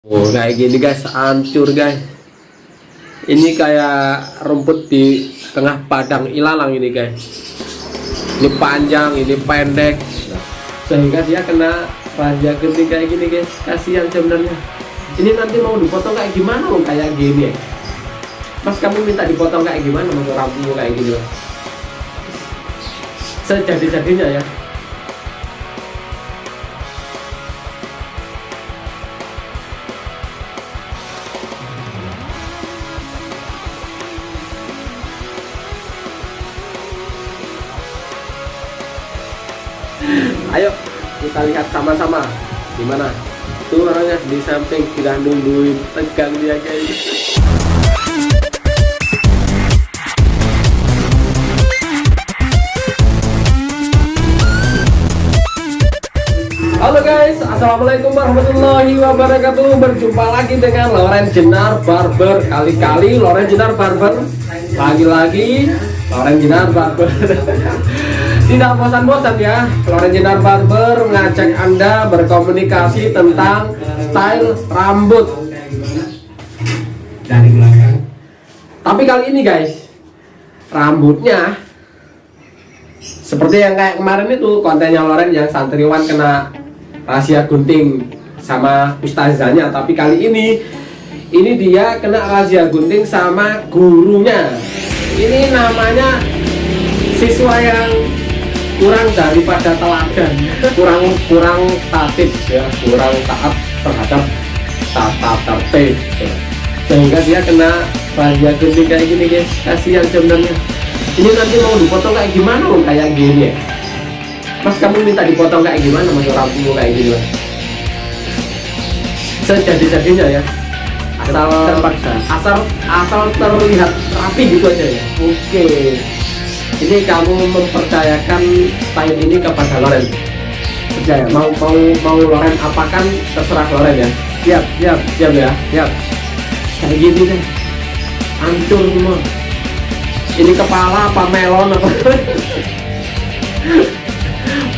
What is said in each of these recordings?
Oh kayak gini guys, hancur guys. Ini kayak rumput di tengah padang ilalang ini guys. Ini panjang, ini pendek, sehingga dia kena raja gede kayak gini guys. Kasihan sebenarnya. Ini nanti mau dipotong kayak gimana loh kayak gini? Mas kamu minta dipotong kayak gimana mas rambutmu kayak gini? Sejadi-jadinya ya. Ayo kita lihat sama-sama. Gimana? Tuh orangnya di samping sudah nungguin. Tegang dia gitu. Halo guys, Assalamualaikum warahmatullahi wabarakatuh. Berjumpa lagi dengan Loren Jenar Barber. Kali-kali Loren Jenar Barber. Lagi-lagi Loren Jenar Barber Tidak bosan-bosan ya. Loren Jenar Barber mengajak Anda berkomunikasi tentang style rambut. Dari belakang. Tapi kali ini guys Rambutnya seperti yang kayak kemarin itu kontennya Loren yang santriwan kena rahasia gunting sama ustazahnya. Tapi kali ini ini dia kena rahasia gunting sama gurunya. Ini namanya siswa yang kurang daripada teladan kurang kurang taat ya kurang taat terhadap tata tertib sehingga dia kena rahasia gunting kayak gini guys. Kasihan sebenarnya. Ini nanti mau dipotong kayak gimana loh kayak gini ya? Mas kamu minta dipotong kayak gimana mas? Rambutmu kayak gini mas? Sejadi-jadinya ya. Asal terpaksa. asal asal terlihat rapi gitu aja ya. Oke ini kamu mempercayakan style ini kepada Loren. Percaya mau mau mau Loren apakan terserah Loren ya. Siap siap siap ya siap. Kayak gini deh. Hancur semua. Ini kepala apa melon apa?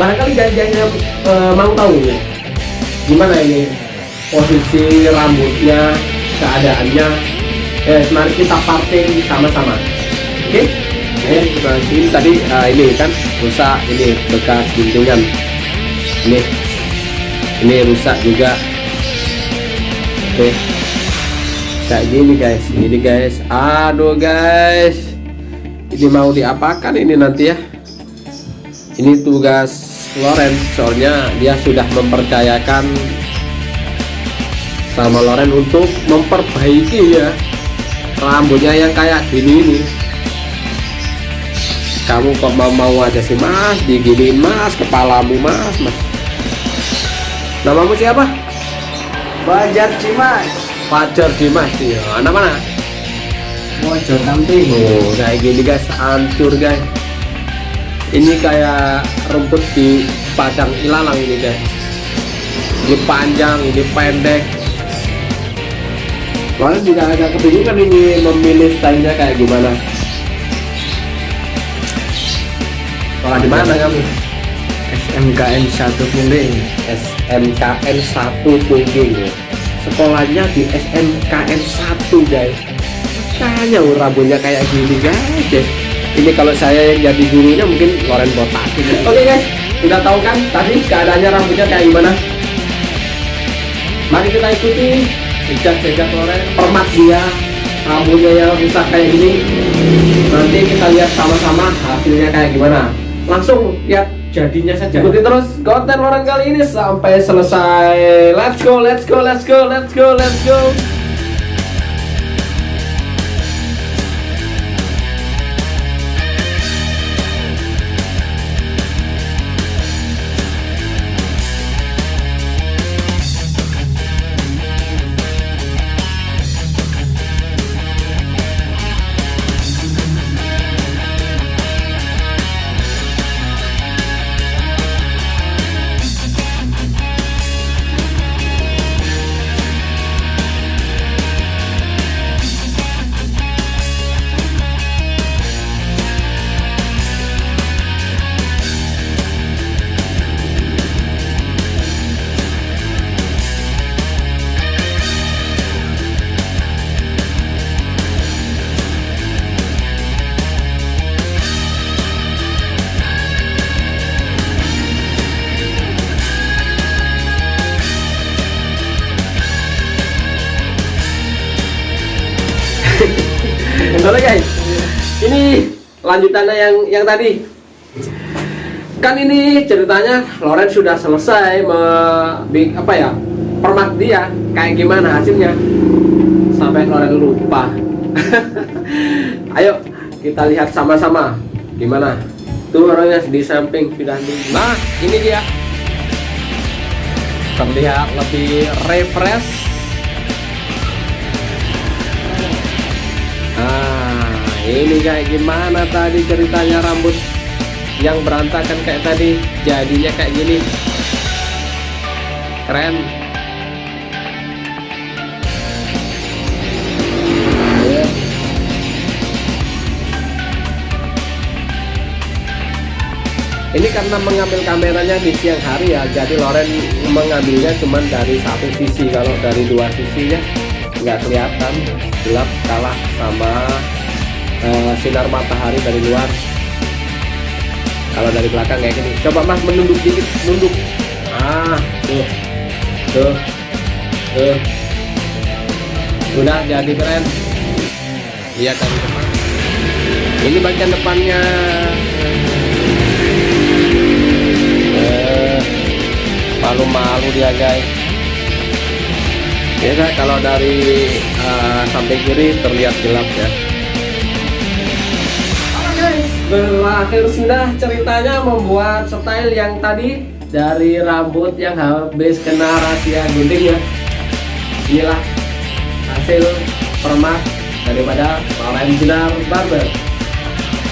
Barangkali jangan e, mau tahu ya. Gimana ini? Posisi rambutnya keadaannya. Eh mari kita parting sama-sama. Oke? okay? Eh ini tadi uh, ini kan rusak ini bekas guntingan ini ini rusak juga. Oke. Okay. kayak gini guys. Ini guys. Aduh guys. Ini mau diapakan ini nanti ya? Ini tugas Loren soalnya dia sudah mempercayakan sama Loren untuk memperbaiki ya rambutnya yang kayak gini ini kamu kok mau mau aja sih mas? Diginiin mas. Kepalamu mas. Mas. Namamu siapa? Bajar Cimas Fajar Dimas ya anak mana? Mojo Tamping oh kayak gini guys. Hancur guys. Ini kayak rumput di padang ilalang ini guys. Ini panjang ini pendek. Kalian juga agak kebingungan ini memilih stylenya kayak gimana Wah di mana kamu? SMKN 1 Pungging SMKN 1 Pungging ya. Sekolahnya di SMKN 1 guys oh, rambutnya kayak gini guys. Ini kalau saya yang jadi gurunya mungkin Loren botak Oke okay, guys, udah tahu kan tadi keadaannya rambutnya kayak gimana? Mari kita ikuti jejak-jejak Loren Permat dia rambutnya yang rusak kayak gini Nanti kita lihat sama-sama hasilnya kayak gimana Langsung lihat jadinya saja. Ikuti terus konten Loren kali ini sampai selesai. Let's go, let's go, let's go, let's go, let's go. Oke lanjutannya yang yang tadi. Kan ini ceritanya Loren sudah selesai me, apa ya permak dia kayak gimana hasilnya sampai Loren lupa. Ayo kita lihat sama-sama gimana. Tuh orangnya di samping sudah. Nah ini dia terlihat lebih refresh. Ini kayak gimana tadi ceritanya rambut yang berantakan kayak tadi jadinya kayak gini. Keren. Ini karena mengambil kameranya di siang hari ya, jadi Loren mengambilnya cuma dari satu sisi. Kalau dari dua sisinya nggak kelihatan, gelap kalah sama eh, sinar matahari dari luar. Kalau dari belakang kayak gini. Coba Mas menunduk dikit, nunduk. Ah, tuh, tuh, tuh. Udah jadi keren. Lihat dari depan. Ini bagian depannya. Eh, malu-malu dia guys ya kalau dari eh, samping kiri terlihat gelap ya berakhir sudah ceritanya membuat style yang tadi dari rambut yang habis kena rahasia gunting ya. Inilah hasil permak daripada Loren Sinar Barber.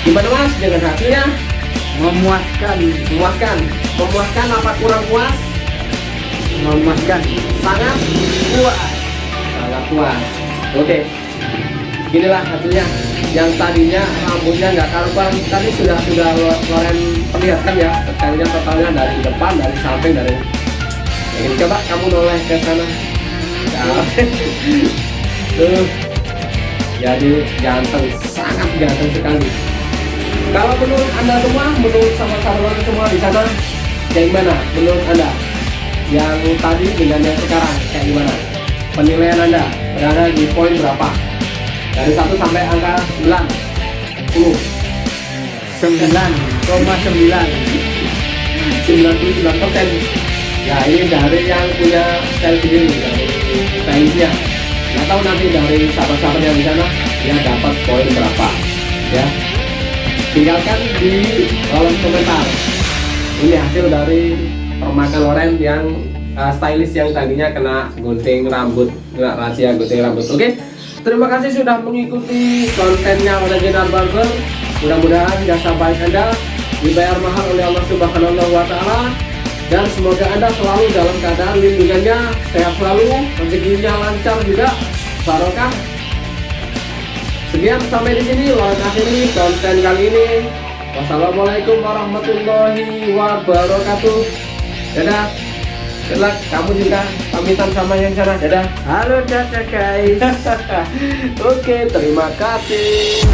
Gimana mas? Dengan hasilnya Memuaskan, memuaskan. Memuaskan apa kurang puas? Memuaskan. sangat puas. Sangat puas. Oke. Inilah hasilnya yang tadinya rambutnya nggak karuan tadi sudah sudah Lo- Loren perlihatkan ya detailnya totalnya dari depan dari samping dari ini. Coba kamu noleh ke sana. Nah. tuh. Jadi ganteng sangat ganteng sekali. Kalau menurut anda semua menurut sama-sama semua di sana kayak gimana menurut anda? Yang tadi dengan yang sekarang kayak gimana? Penilaian anda berada di poin berapa dari 1 sampai angka 9 10 Sembilan. Koma sembilan. 99 persen. Ya ini dari yang punya style sendiri dari stylistnya nggak tahu nanti dari sahabat-sahabat yang di sana dia dapat poin berapa ya. Tinggalkan di kolom komentar. Ini hasil dari permakan Loren yang uh, stylist yang tadinya kena gunting rambut kena rahasia gunting rambut oke terima kasih sudah mengikuti kontennya Original Barber mudah-mudahan jasa baik anda dibayar mahal oleh Allah Subhanahu wa taala dan semoga anda selalu dalam keadaan lindungannya sehat selalu rezekinya lancar juga barokah Sekian sampai di sini Loren akhiri konten kali ini. Wassalamualaikum warahmatullahi wabarakatuh. Dadah. Luck. Kamu juga pamitan sama yang sana. Dadah. Halo dadah guys. Oke, terima kasih.